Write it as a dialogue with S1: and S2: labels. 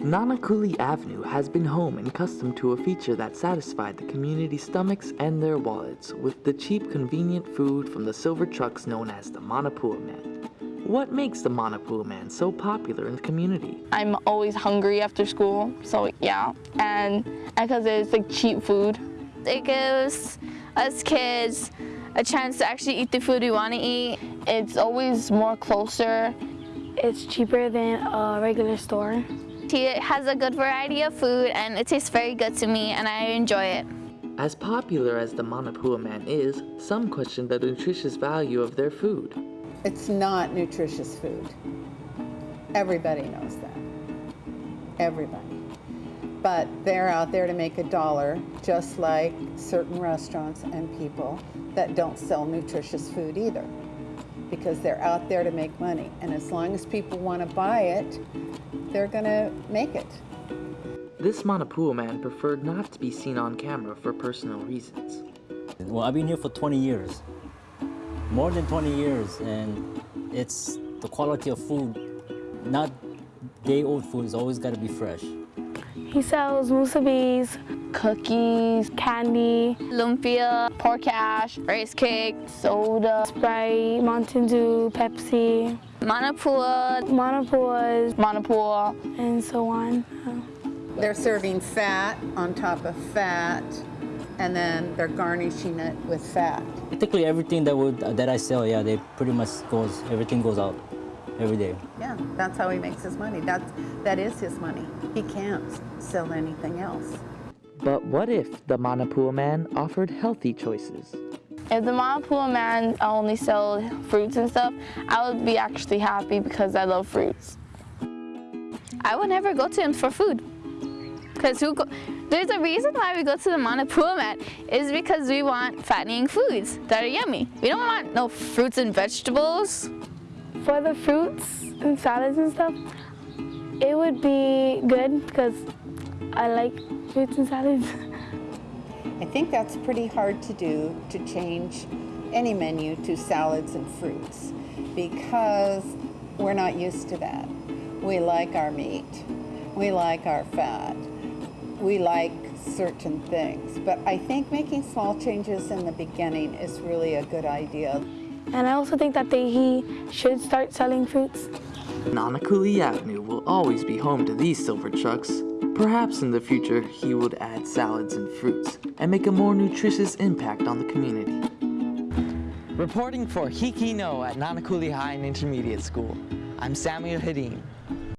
S1: Nanakuli Avenue has been home and custom to a feature that satisfied the community's stomachs and their wallets with the cheap, convenient food from the silver trucks known as the Manapua Man. What makes the Manapua Man so popular in the community?
S2: I'm always hungry after school, so yeah. And because it's like cheap food.
S3: It gives us kids a chance to actually eat the food we want to eat.
S2: It's always more closer.
S4: It's cheaper than a regular store.
S3: It has a good variety of food and it tastes very good to me and I enjoy it.
S1: As popular as the Manapua Man is, some question the nutritious value of their food.
S5: It's not nutritious food. Everybody knows that. Everybody. But they're out there to make a dollar, just like certain restaurants and people that don't sell nutritious food either. Because they're out there to make money. And as long as people want to buy it, they're going to make it.
S1: This Manapua man preferred not to be seen on camera for personal reasons.
S6: Well, I've been here for 20 years. More than 20 years, and it's the quality of food, not day-old food, it's always got to be fresh.
S4: He sells musubis,
S2: Cookies,
S4: candy,
S3: Lumpia, pork hash, rice cake,
S2: soda,
S4: Sprite, Mountain Dew, Pepsi,
S3: Manapua,
S4: Manapuas,
S2: Manapua,
S4: and so on.
S5: They're serving fat on top of fat, and then they're garnishing it with fat.
S6: Particularly everything that would that I sell, yeah, they pretty much goes everything goes out every day.
S5: Yeah, that's how he makes his money. That's that is his money. He can't sell anything else.
S1: But what if the Manapua man offered healthy choices?
S2: If the Manapua man only sold fruits and stuff, I would be actually happy because I love fruits.
S3: I would never go to him for food. Because who go there's a reason why we go to the Manapua man is because we want fattening foods that are yummy. We don't want no fruits and vegetables.
S4: For the fruits and salads and stuff, it would be good because I like fruits and salads.
S5: I think that's pretty hard to do to change any menu to salads and fruits because we're not used to that. We like our meat, we like our fat, we like certain things. But I think making small changes in the beginning is really a good idea.
S4: And I also think that they, he should start selling fruits.
S1: Nanakuli Avenue will always be home to these silver trucks. Perhaps in the future he would add salads and fruits and make a more nutritious impact on the community. Reporting for Hiki No at Nanakuli High and Intermediate School, I'm Samuel Hedin.